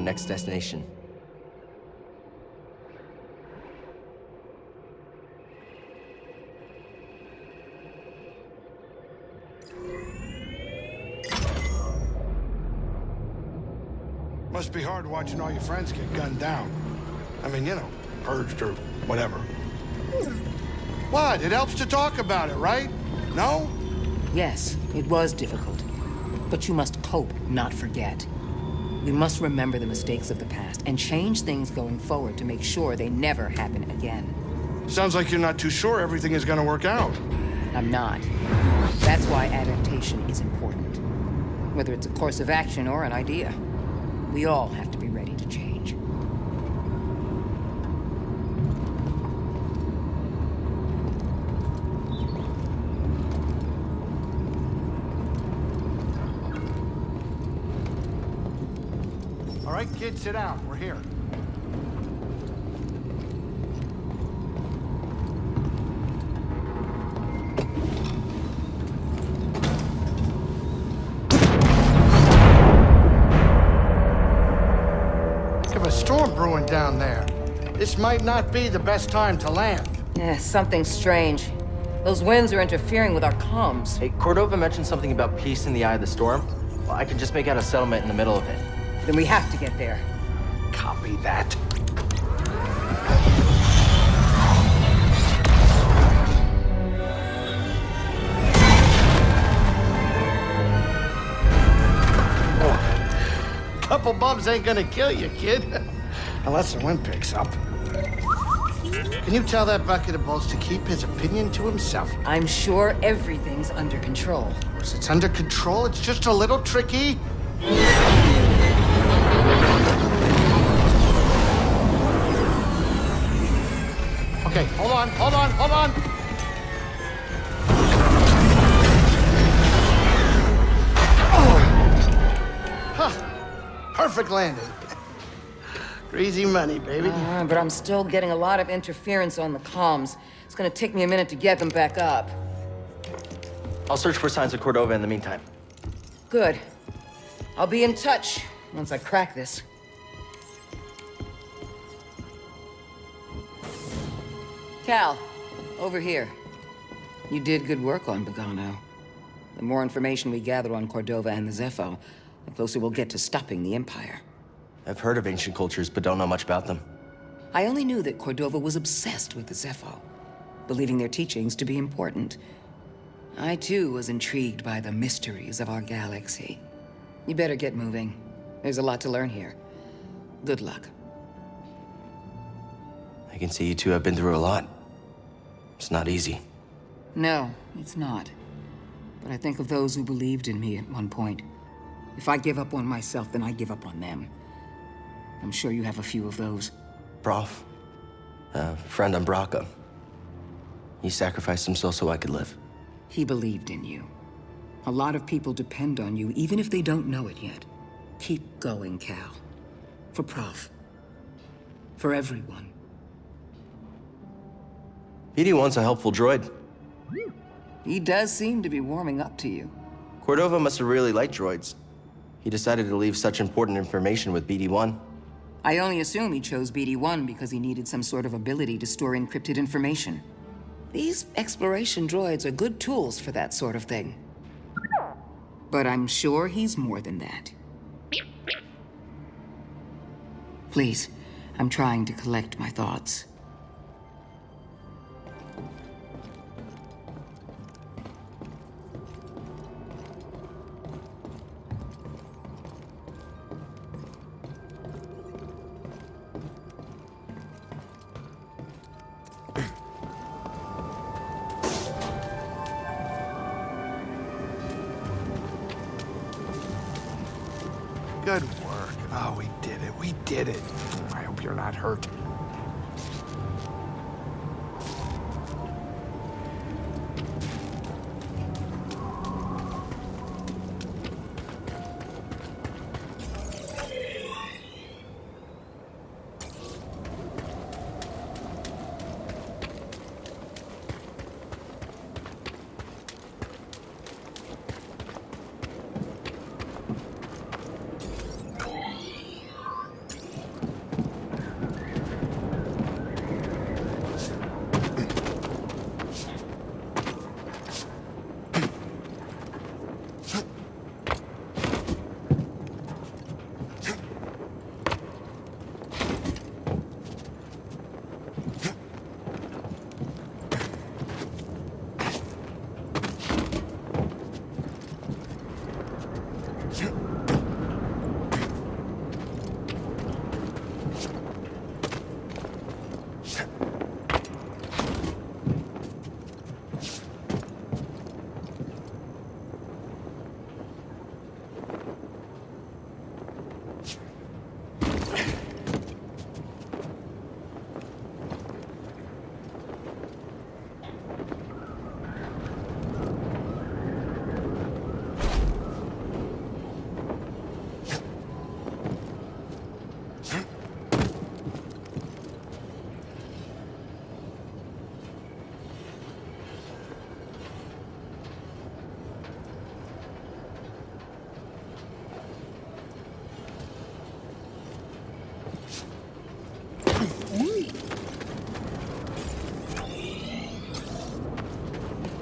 Let's pick our next destination. Must be hard watching all your friends get gunned down. I mean, you know, purged or whatever. What? It helps to talk about it, right? No? Yes, it was difficult. But you must cope, not forget. We must remember the mistakes of the past and change things going forward to make sure they never happen again. Sounds like you're not too sure everything is gonna work out. I'm not. That's why adaptation is important. Whether it's a course of action or an idea. We all have to change. All right, kids, sit down. We're here. Think of a storm brewing down there. This might not be the best time to land. Yeah, something strange. Those winds are interfering with our comms. Hey, Cordova mentioned something about peace in the eye of the storm. Well, I can just make out a settlement in the middle of it. Then we have to get there. Copy that. Oh, couple bumps ain't gonna kill you, kid. Unless the wind picks up. Can you tell that bucket of balls to keep his opinion to himself? I'm sure everything's under control. Of course, it's under control. It's just a little tricky. On, hold on, hold on. Oh. Huh. Perfect landing. Greasy money, baby. Uh, but I'm still getting a lot of interference on the comms. It's gonna take me a minute to get them back up. I'll search for signs of Cordova in the meantime. Good. I'll be in touch once I crack this. Cal, over here. You did good work on Bogano. The more information we gather on Cordova and the Zeffo, the closer we'll get to stopping the Empire. I've heard of ancient cultures, but don't know much about them. I only knew that Cordova was obsessed with the Zeffo, believing their teachings to be important. I too was intrigued by the mysteries of our galaxy. You better get moving. There's a lot to learn here. Good luck. I can see you two have been through a lot. It's not easy. No, it's not. But I think of those who believed in me at one point. If I give up on myself, then I give up on them. I'm sure you have a few of those. Prauf, a friend on. He sacrificed himself so I could live. He believed in you. A lot of people depend on you, even if they don't know it yet. Keep going, Cal. For Prauf. For everyone. BD-1's a helpful droid. He does seem to be warming up to you. Cordova must have really liked droids. He decided to leave such important information with BD-1. I only assume he chose BD-1 because he needed some sort of ability to store encrypted information. These exploration droids are good tools for that sort of thing. But I'm sure he's more than that. Please, I'm trying to collect my thoughts.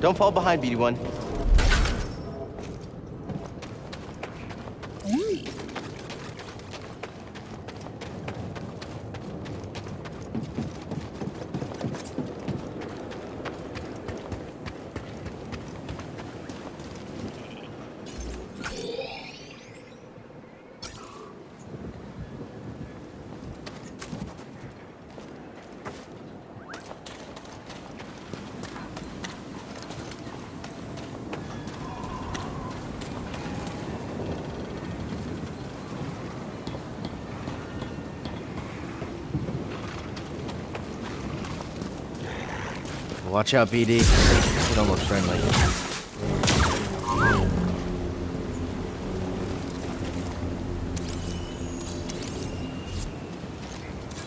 Don't fall behind, BD1. Watch out, BD. You don't look friendly.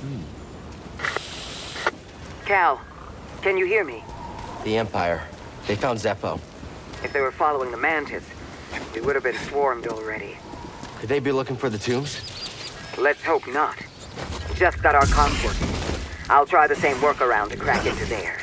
Hmm. Cal, can you hear me? The Empire. They found Zeffo. If they were following the Mantis, we would have been swarmed already. Could they be looking for the tombs? Let's hope not. Just got our comms working. I'll try the same workaround to crack into theirs.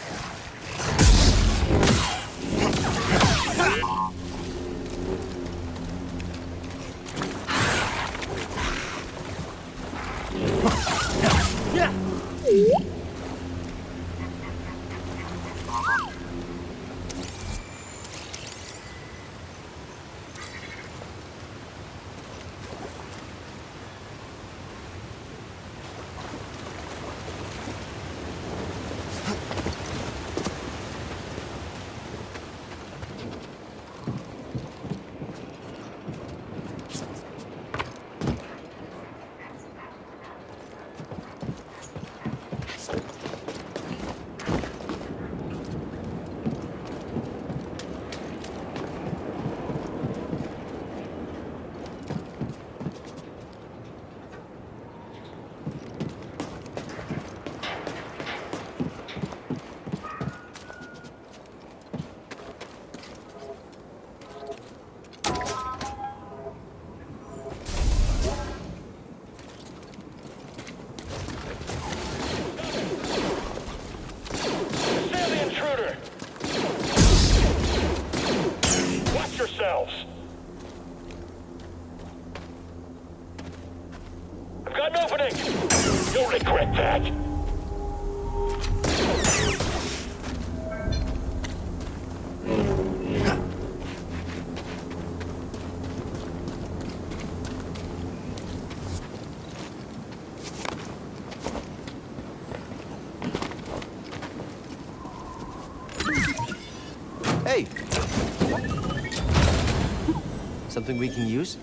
We can use?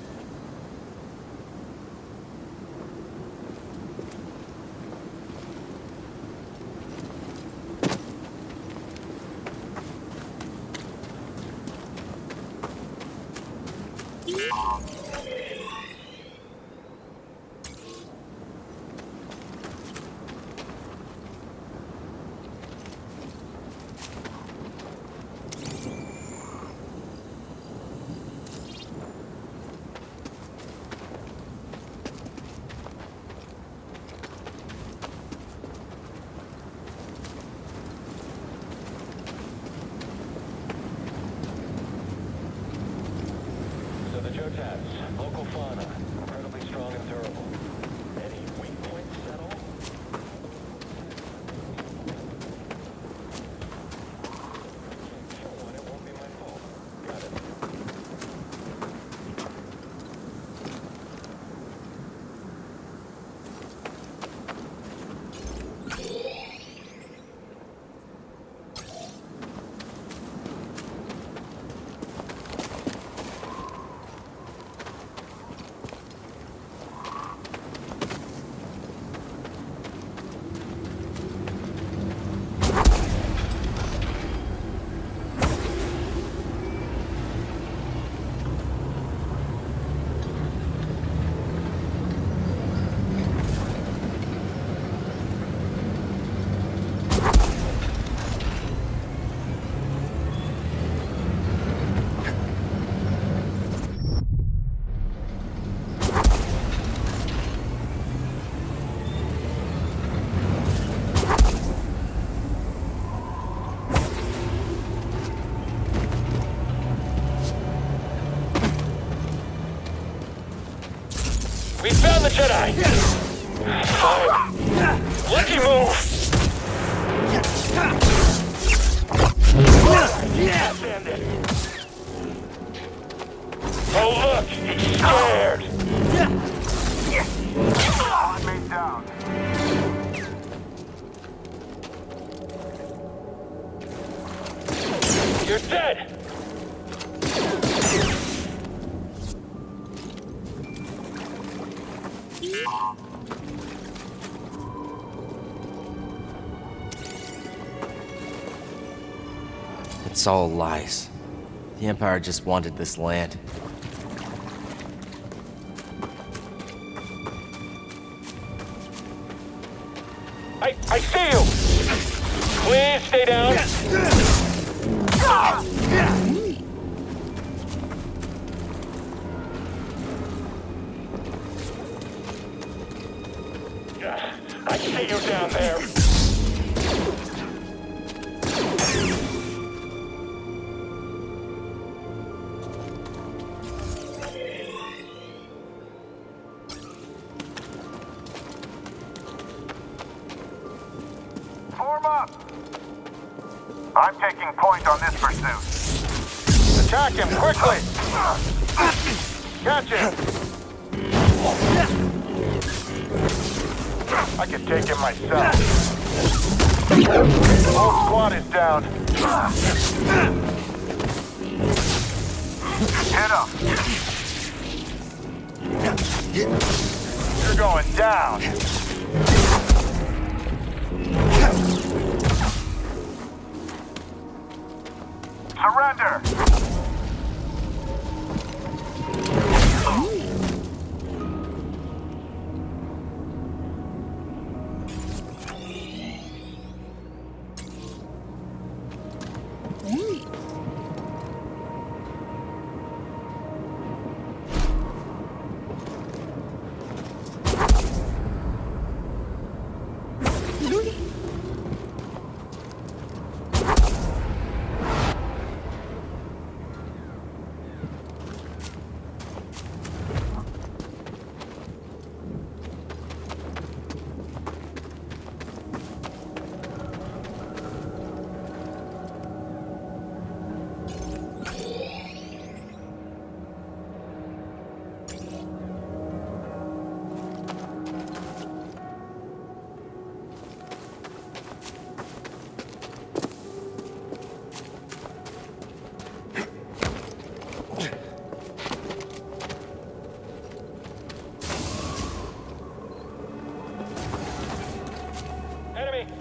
on. the Jedi! It's all lies. The Empire just wanted this land.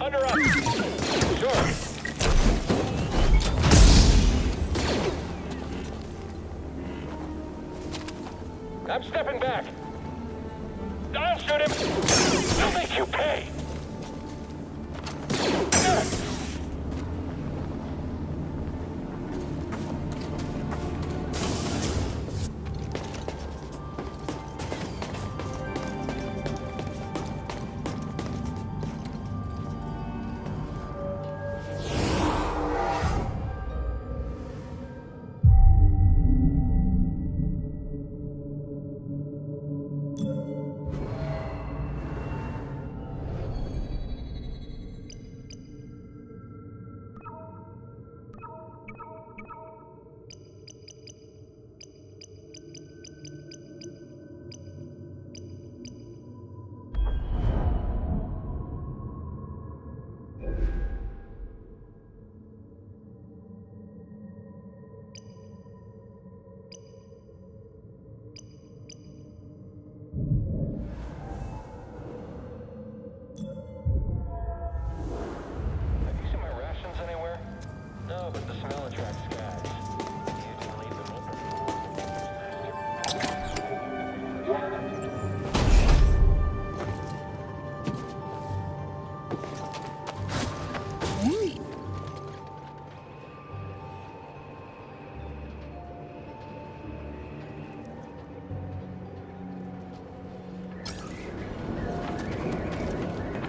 Under us!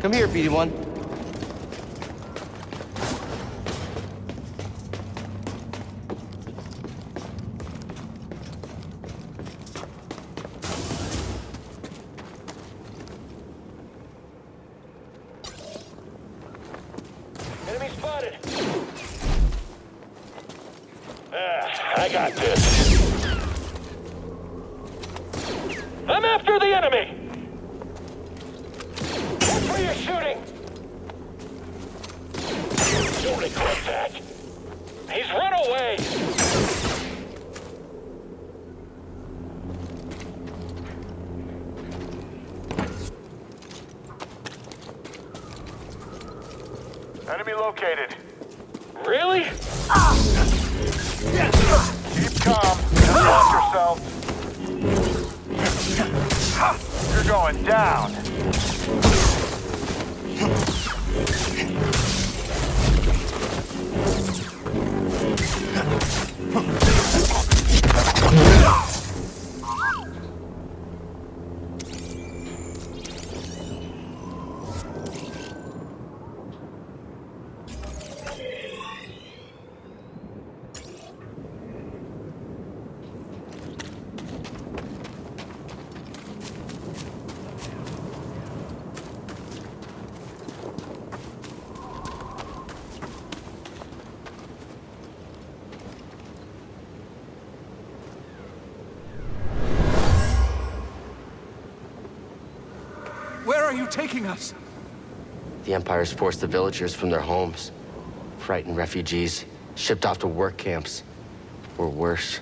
Come here, BD1. Going down. Forced the villagers from their homes, frightened refugees, shipped off to work camps, or worse.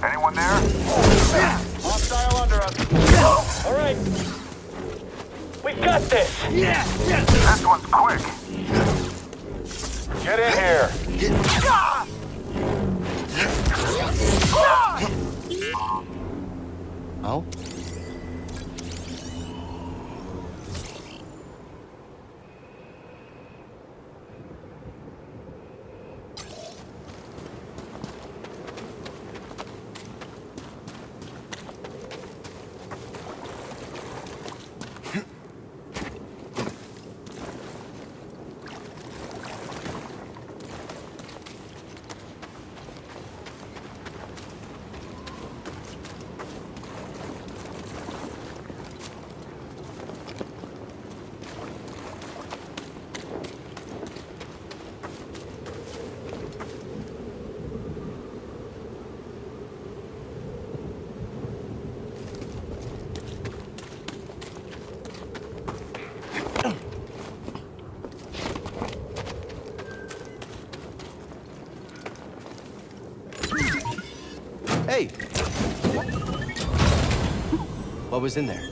Anyone there? Hostile under us. All right. We got this! Yeah. Yes. This one's quick. Get in here. Oh? Hey! What was in there?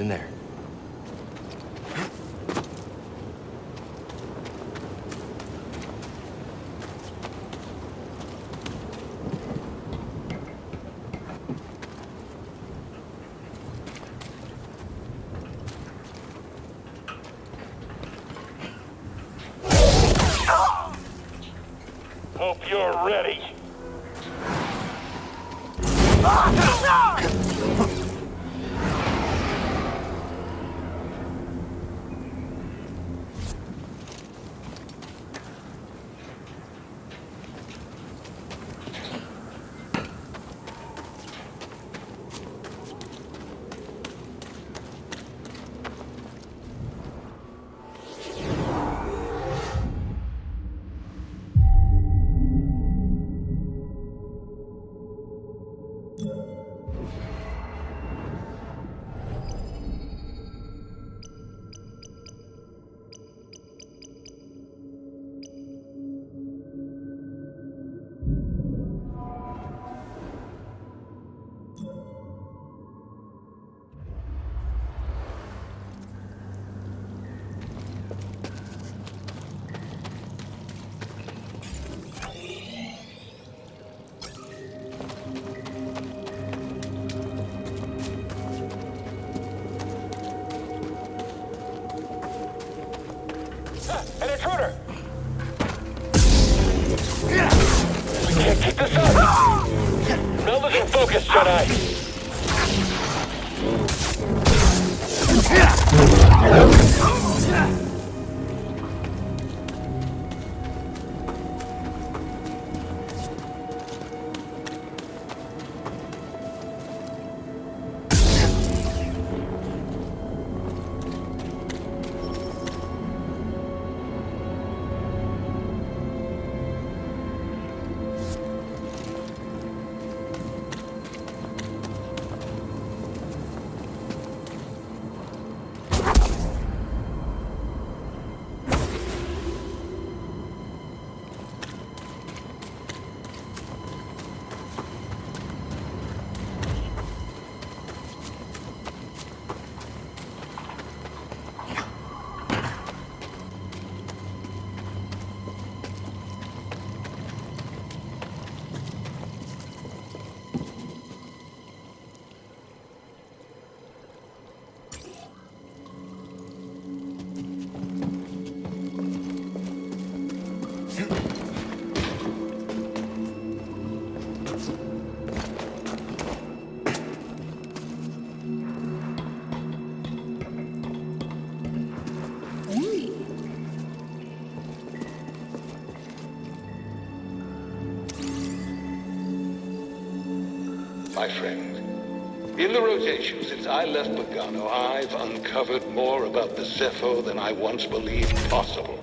In there. My friend, in the rotation since I left Bogano, I've uncovered more about the Zeffo than I once believed possible.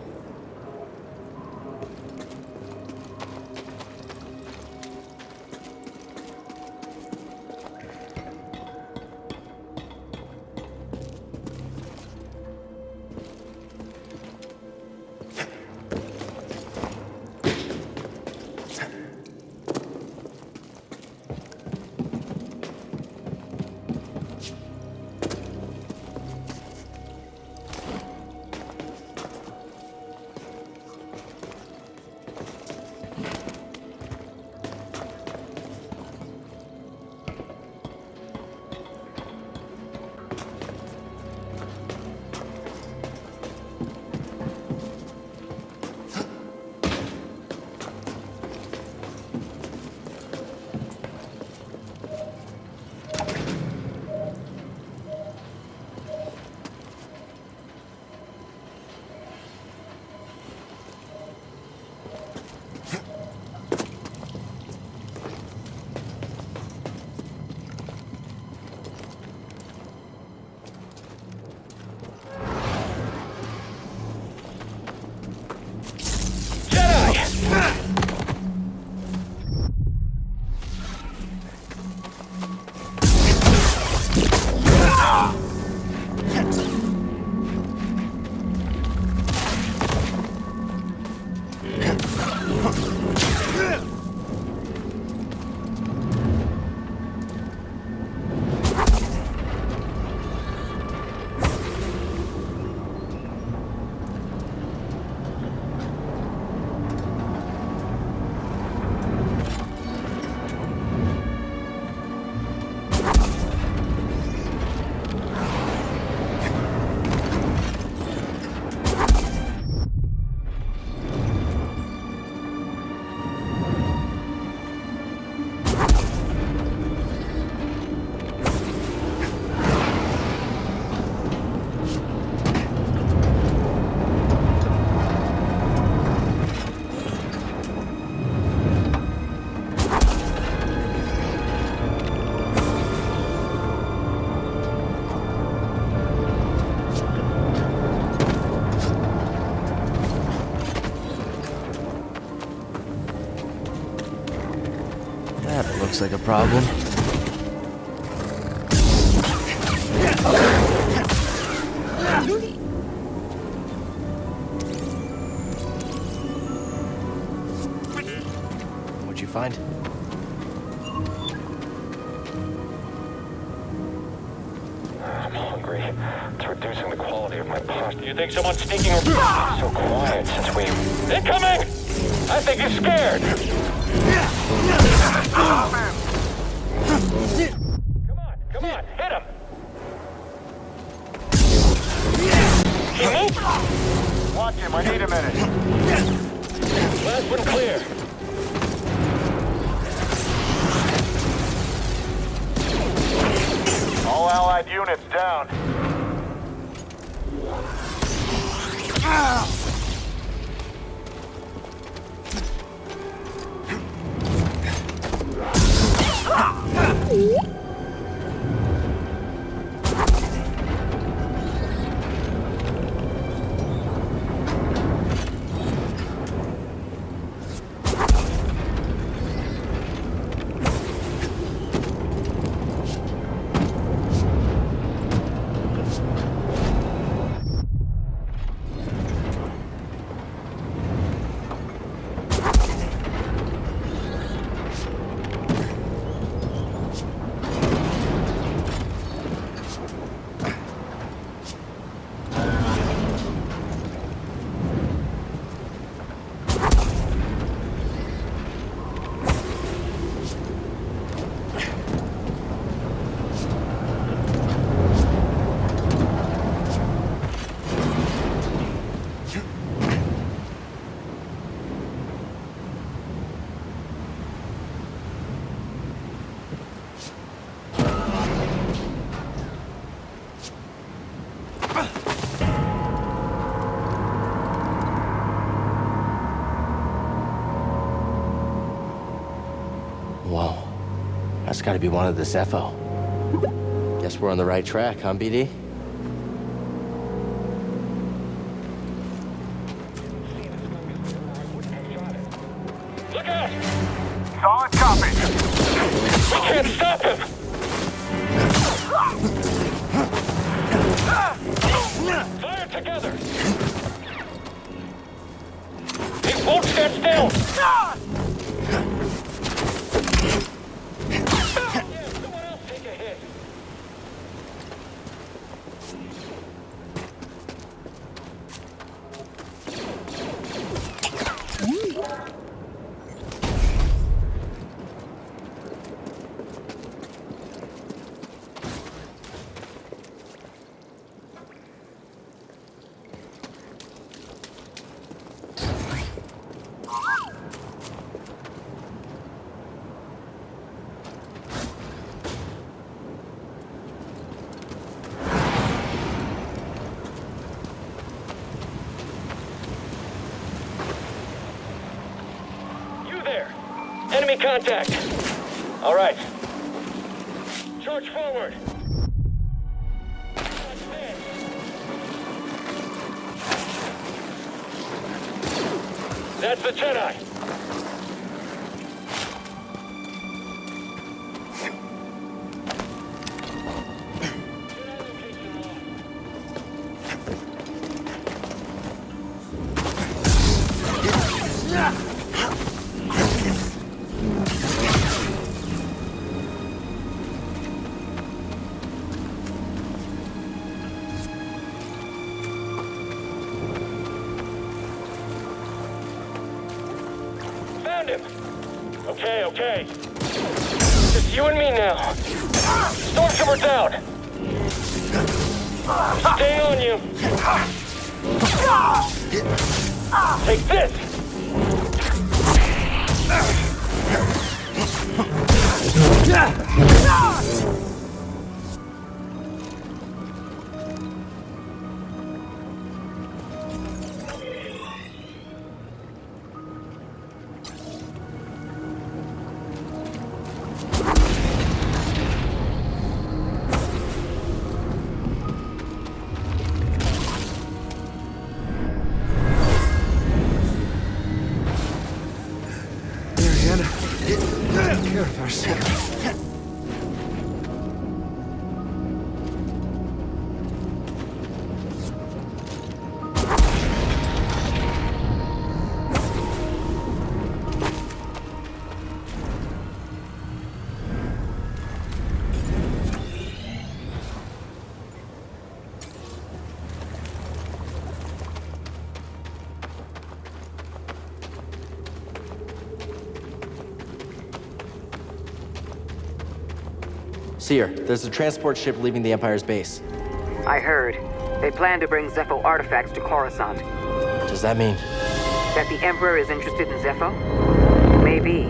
Looks like a problem. What'd you find? I'm hungry. It's reducing the quality of my pasta. You think someone's sneaking around? So quiet since we... Incoming! I think he's scared. Come on, come on, hit him. Watch him, I need a minute. Last one clear. All allied units down. Ooh. That's gotta be one of the Zeffo. Guess we're on the right track, huh, BD? Contact! All right. Charge forward! That's the Jedi! Found Stormtrooper down! Staying on you! Take this! Mariana. Cere, there's a transport ship leaving the Empire's base. I heard. They plan to bring Zeffo artifacts to Coruscant. Does that mean? That the Emperor is interested in Zeffo? Maybe.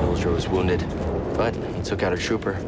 Villager was wounded, but he took out a trooper.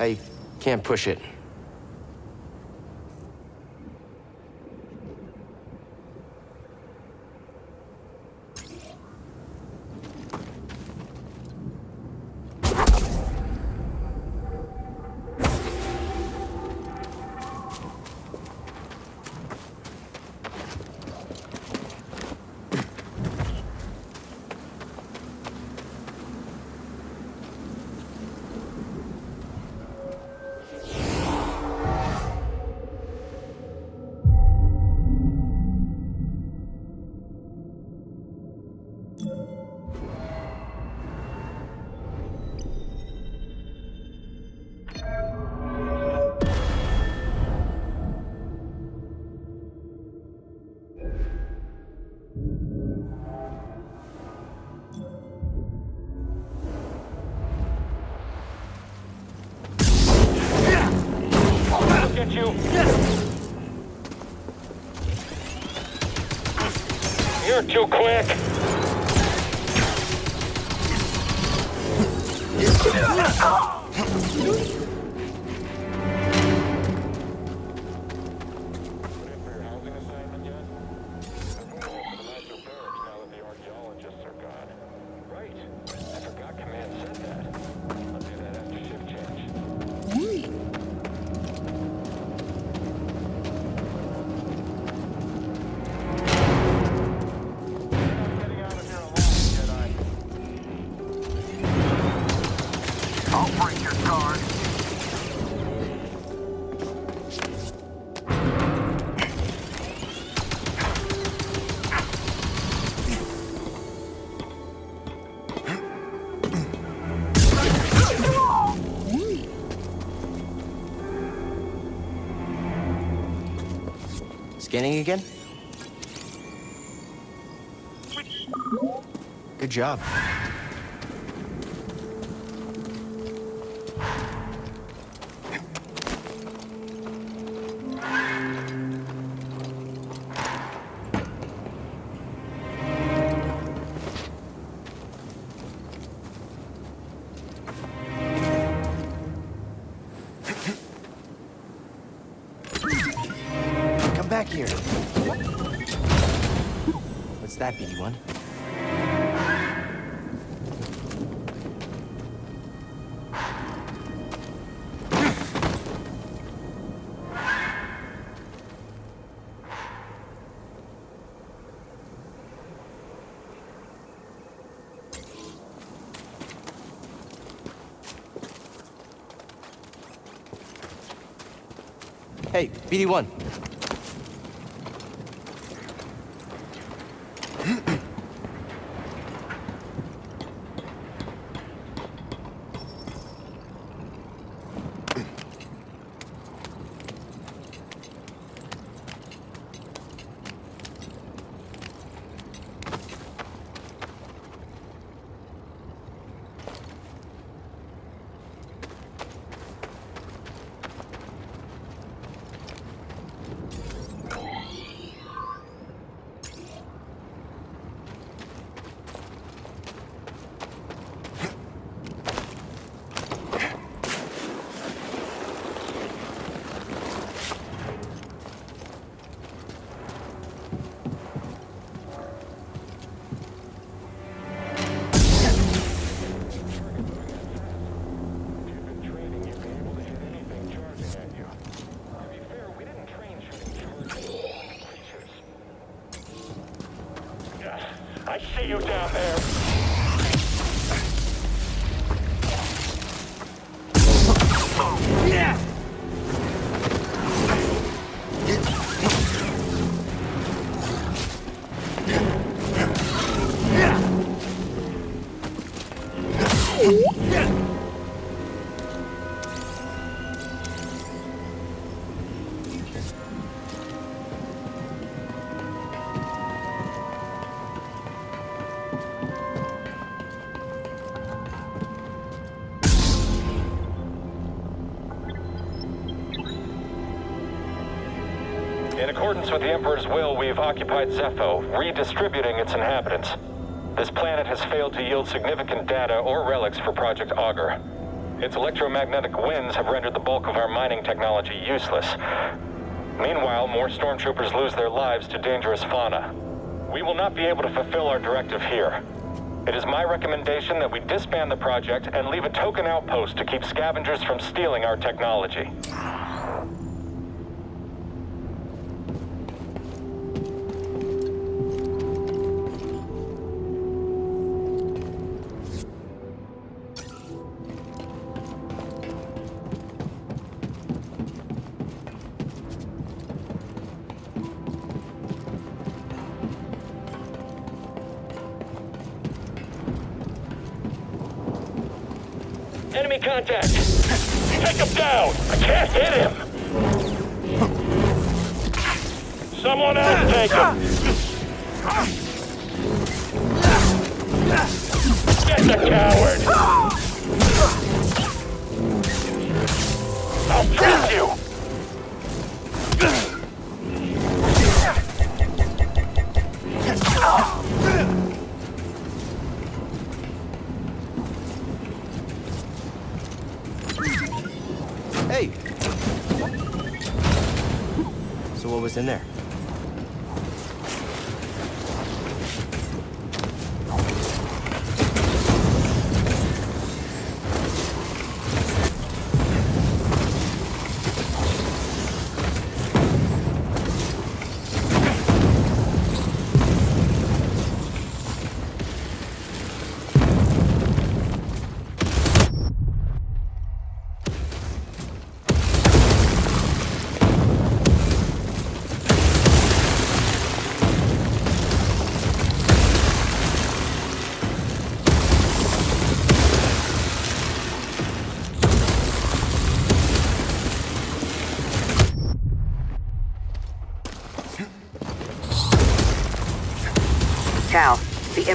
I can't push it. Quick. Job. Come back here. What's that, BD-1? Hey, BD-1. The Emperor's will, we've occupied Zeffo, redistributing its inhabitants. This planet has failed to yield significant data or relics for Project Augur. Its electromagnetic winds have rendered the bulk of our mining technology useless. Meanwhile, more stormtroopers lose their lives to dangerous fauna. We will not be able to fulfill our directive here. It is my recommendation that we disband the project and leave a token outpost to keep scavengers from stealing our technology. Was in there?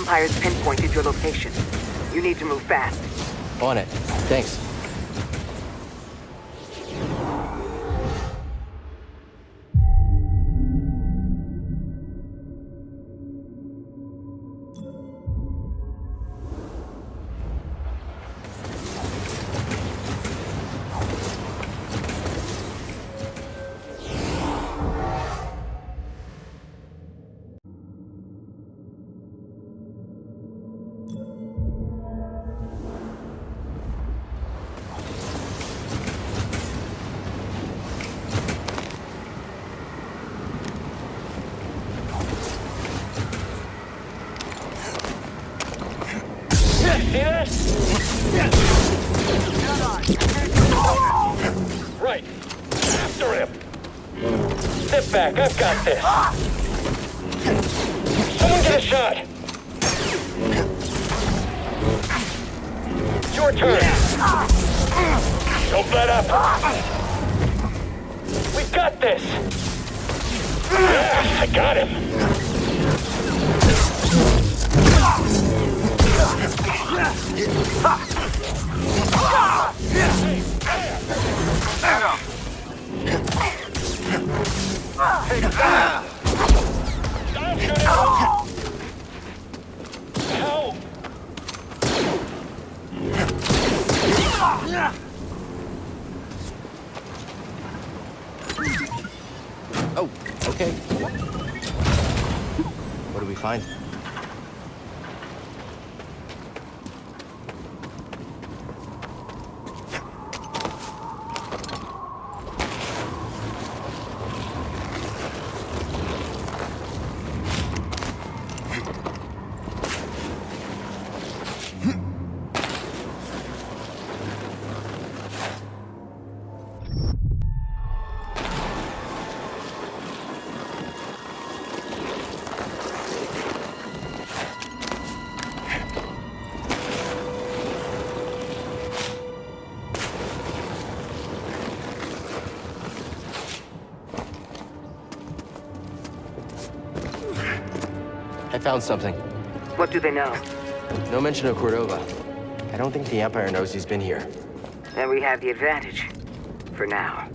Empire's pinpointed your location. You need to move fast. On it. Thanks. See this? Right. After him. Step back. I've got this. Someone get a shot. Your turn. Don't let up. We've got this. Yeah, I got him. Oh, okay. What do we find? I found something. What do they know? No mention of Cordova. I don't think the Empire knows he's been here. Then we have the advantage. For now.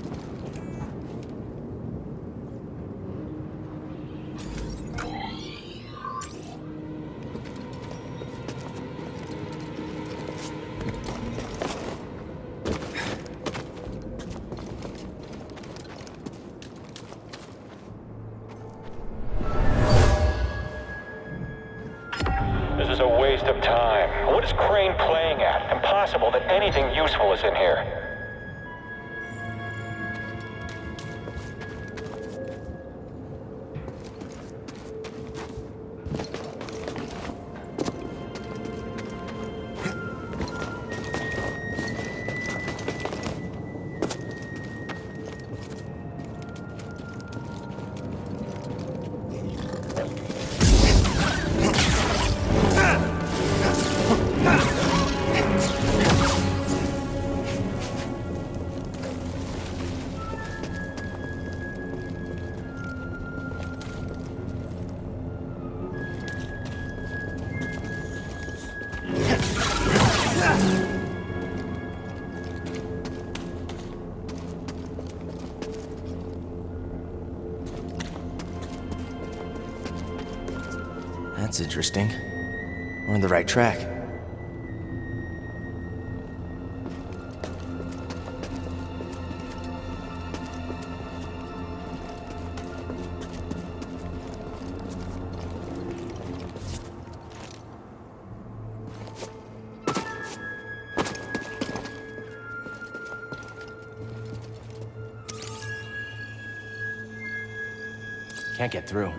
Can't get through.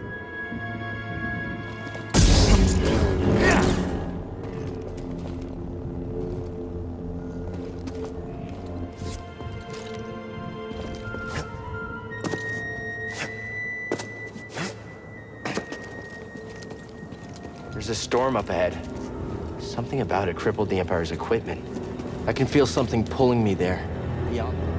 There's a storm up ahead. Something about it crippled the Empire's equipment. I can feel something pulling me there. Beyond.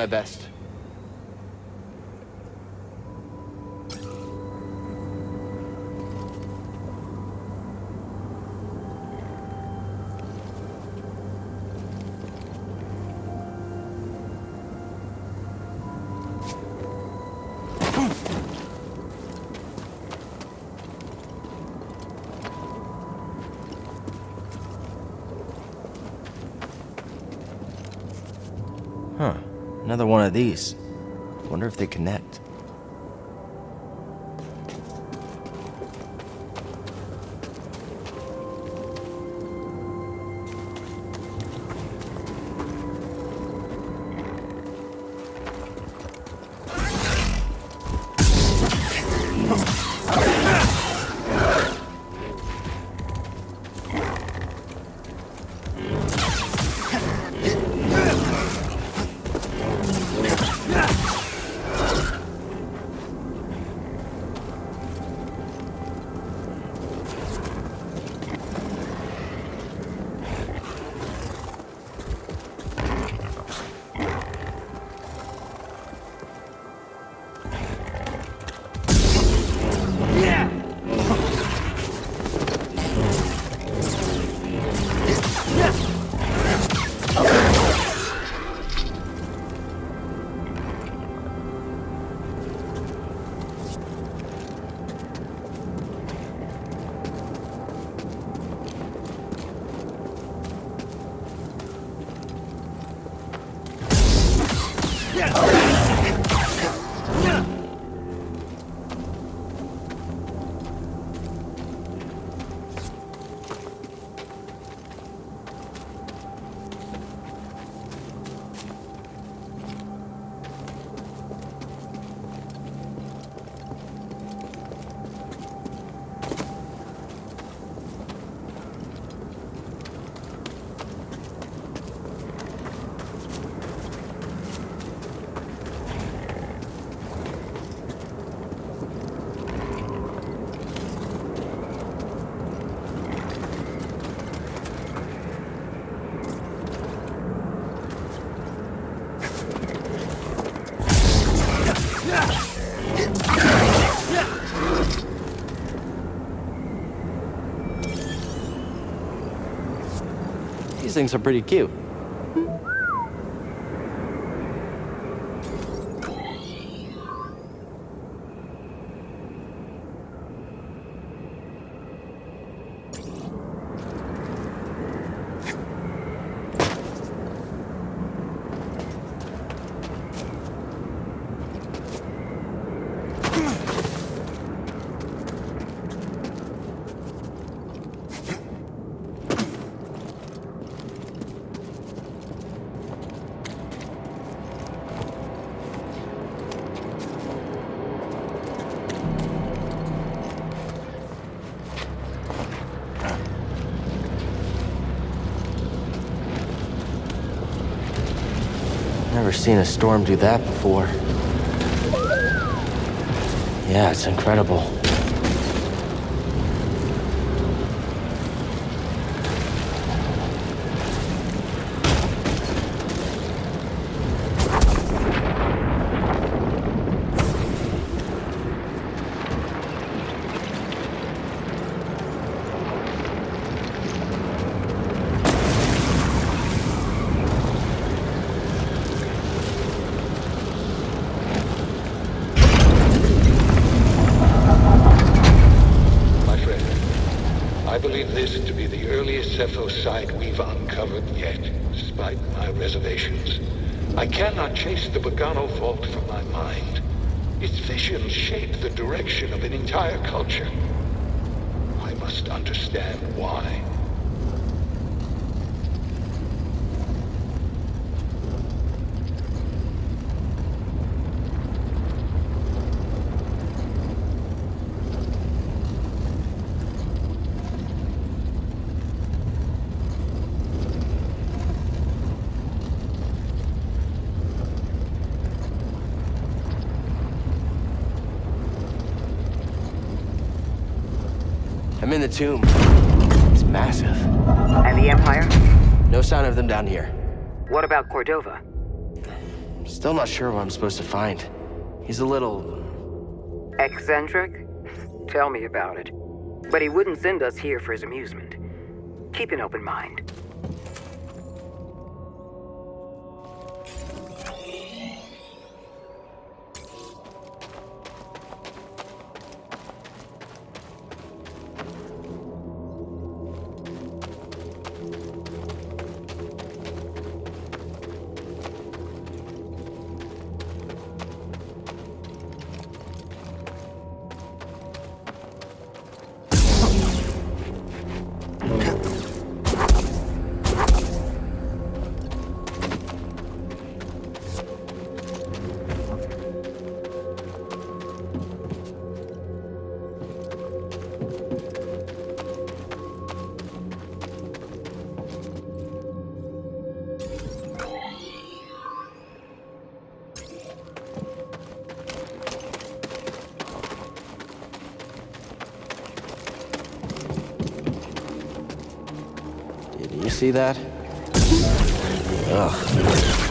My best. These. Wonder if they connect. These things are pretty cute. Never seen a storm do that before. Yeah, it's incredible. My friend, I believe this to be the earliest Zeffo site we've uncovered yet, despite my reservations. I cannot chase the Bogano vault from my mind. Its visions shape the direction of an entire culture. I must understand why. I'm in the tomb. It's massive. And the Empire? No sign of them down here. What about Cordova? Still not sure what I'm supposed to find. He's a little... Eccentric? Tell me about it. But he wouldn't send us here for his amusement. Keep an open mind. See that? Ugh.